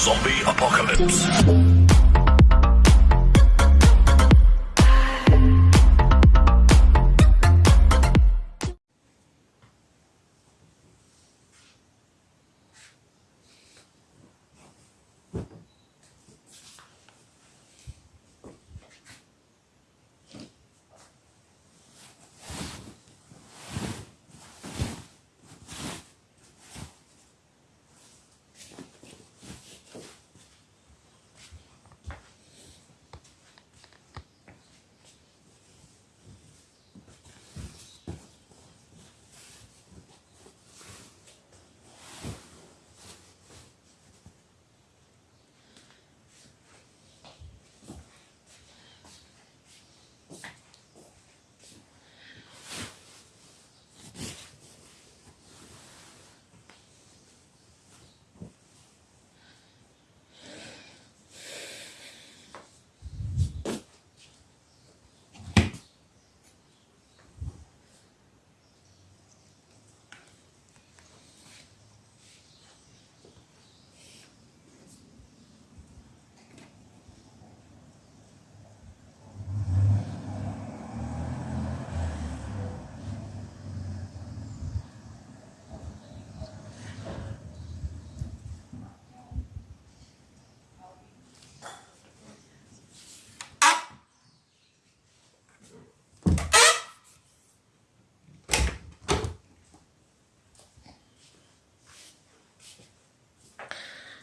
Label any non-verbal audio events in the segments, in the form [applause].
Zombie Apocalypse.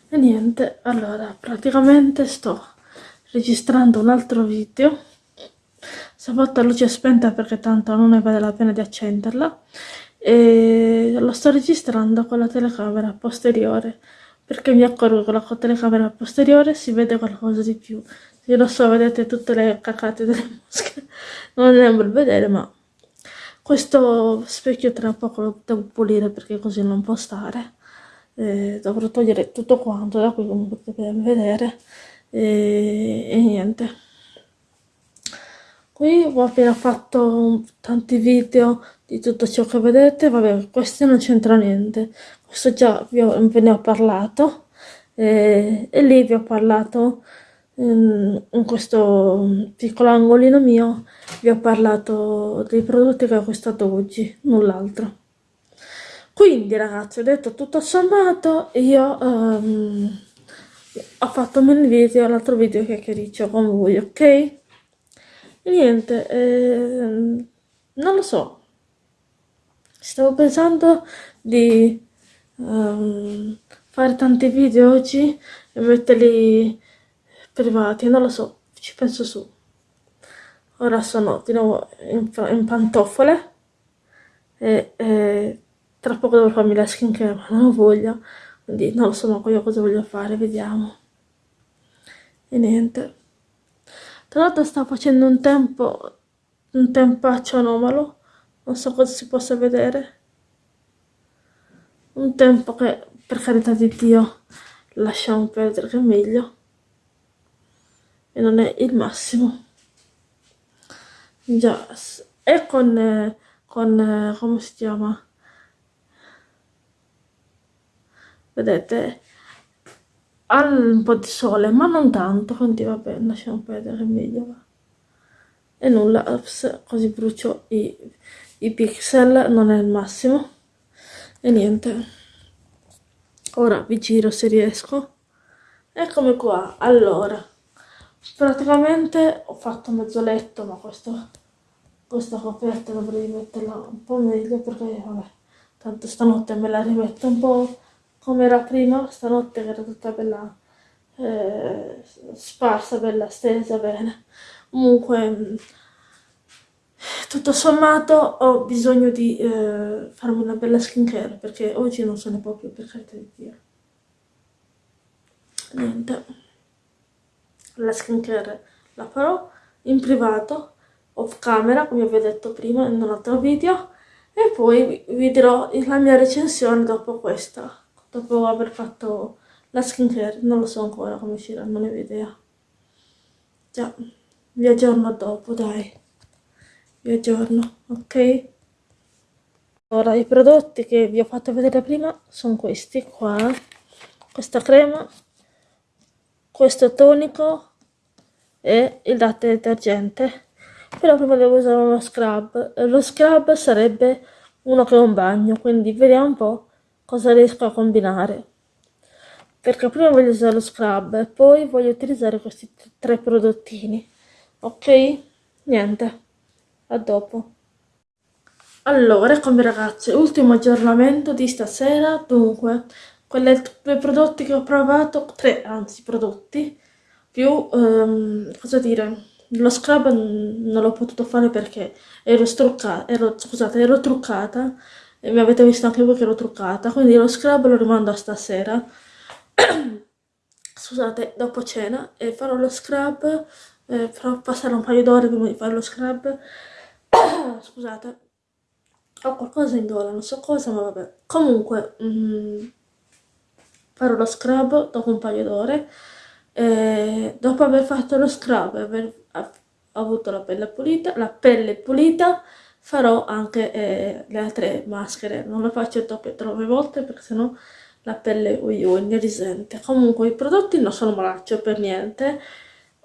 E niente allora praticamente sto registrando un altro video. Stavolta luce spenta perché tanto non ne vale la pena di accenderla. E lo sto registrando con la telecamera posteriore perché mi accorgo che con la telecamera posteriore si vede qualcosa di più. Io lo so vedete tutte le cacate delle [laughs] mosche non un bel vedere ma questo specchio tra poco lo devo pulire perché così non può stare eh, dovrò togliere tutto quanto da qui come potete vedere e, e niente. Qui ho appena fatto tanti video di tutto ciò che vedete vabbè questo non c'entra niente. Questo già ho, ve ne ho parlato e, e lì vi ho parlato in questo piccolo angolino mio vi ho parlato dei prodotti che ho acquistato oggi null'altro quindi ragazzi ho detto tutto sommato io um, ho fatto un video l'altro video che chiacchiericcio con voi ok? E niente eh, non lo so. Stavo pensando di um, fare tanti video oggi e metterli privati non lo so ci penso su. Ora sono di nuovo in, in pantofole e, e tra poco devo farmi la skincare ma non ho voglia. Quindi non lo so ma io cosa voglio fare? Vediamo. E niente. Tra l'altro sta facendo un tempo un tempaccio anomalo. Non so cosa si possa vedere. Un tempo che per carità di Dio lasciamo perdere che è meglio. E non è il massimo. Già e con, con come si chiama vedete? Ha un po' di sole ma non tanto quindi vabbè lasciamo perdere meglio va. e nulla ups, così brucio i, i pixel non è il massimo. E niente. Ora vi giro se riesco. Eccomi qua. Allora praticamente ho fatto mezzo letto ma questo, questa coperta dovrei metterla un po' meglio perché vabbè tanto stanotte me la rimetto un po' come era prima, stanotte era tutta bella eh, sparsa, bella stesa, bene. Comunque, tutto sommato ho bisogno di eh, farmi una bella skincare perché oggi non se ne può più, per carità di Dio. Niente. La skincare la farò in privato, off camera, come vi ho detto prima in un altro video, e poi vi dirò la mia recensione dopo questa dopo aver fatto la skincare non lo so ancora come ne ho idea. Già vi aggiorno dopo dai. Vi aggiorno ok? Ora i prodotti che vi ho fatto vedere prima sono questi qua. Questa crema questo tonico e il latte detergente. Però prima devo usare uno scrub. Lo scrub sarebbe uno che è un bagno quindi vediamo un po' cosa riesco a combinare. Perché prima voglio usare lo scrub e poi voglio utilizzare questi tre prodottini. Ok? Niente. A dopo. Allora eccomi ragazzi. Ultimo aggiornamento di stasera. Dunque quelle due prodotti che ho provato tre anzi prodotti più um, cosa dire lo scrub non l'ho potuto fare perché ero struccata ero, scusate ero truccata e mi avete visto anche voi che ero truccata quindi lo scrub lo rimando a stasera. [clears throat] Scusate dopo cena e farò lo scrub eh, farò passare un paio d'ore prima di fare lo scrub. [clears throat] Scusate ho qualcosa in gola non so cosa ma vabbè. Comunque mm, farò lo scrub dopo un paio d'ore. Dopo aver fatto lo scrub aver avuto la pelle pulita la pelle pulita farò anche eh, le altre maschere. Non lo faccio troppe, troppe volte perché sennò la pelle ui ne risente comunque i prodotti non sono malaccio per niente.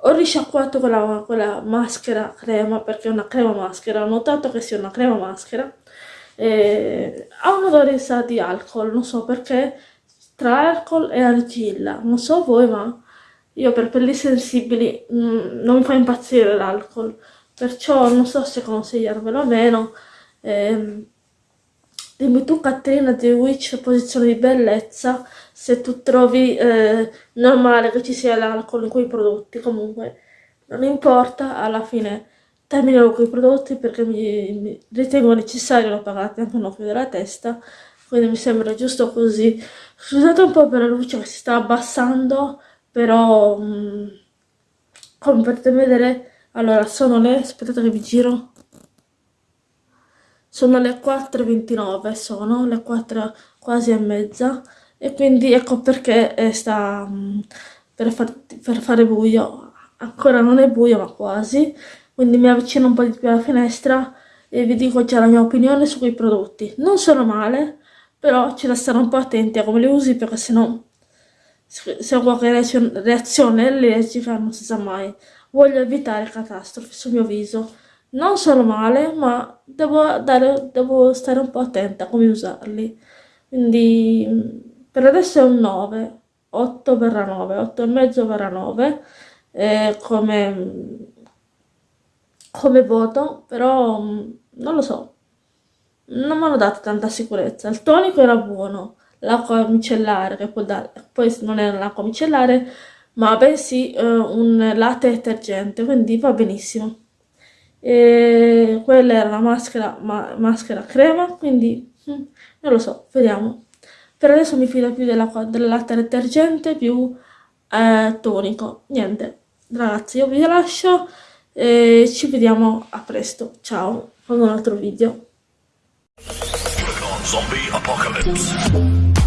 Ho risciacquato quella, quella maschera crema perché è una crema maschera. Ho notato che sia una crema maschera. E ha un odore sa di alcol non so perché. Tra alcol e argilla. Non so voi ma io per pelli sensibili mh, mm, non mi fa impazzire l'alcol perciò non so se consigliarvelo o meno eh, dimmi tu Caterina di Witch posizione di bellezza se tu trovi eh, normale che ci sia l'alcol in quei prodotti. Comunque non importa alla fine terminerò quei prodotti perché mi, mi ritengo necessario lo pagate anche un occhio della testa quindi mi sembra giusto così. Scusate un po' per la luce che si sta abbassando però mh, mm, come potete vedere allora sono le aspettate che vi giro. Sono le 4.29 sono le 4 quasi e mezza. E quindi ecco perché eh, sta mm, per, far, per fare buio. Ancora non è buio ma quasi. Quindi mi avvicino un po' di più alla finestra e vi dico già la mia opinione su quei prodotti. Non sono male però c'è da stare un po' attenti a come li usi perché se ho qualche reazione allergica non si sa mai. Voglio evitare catastrofi sul mio viso. Non sono male, ma devo, dare, devo stare un po' attenta a come usarli. Quindi per adesso è un 9, 8 barra 9, 8 e mezzo barra 9 eh, come, come voto, però non lo so, non mi hanno dato tanta sicurezza. Il tonico era buono, l'acqua micellare, che poi, da, poi non è l'acqua micellare, ma bensì eh, un latte detergente, quindi va benissimo. E quella era la maschera, ma, maschera crema, quindi hm, non lo so, vediamo. Per adesso mi fido più dell'acqua del latte detergente più eh, tonico. Niente, ragazzi, io vi lascio e ci vediamo a presto. Ciao, con un altro video. Zombie Apocalypse.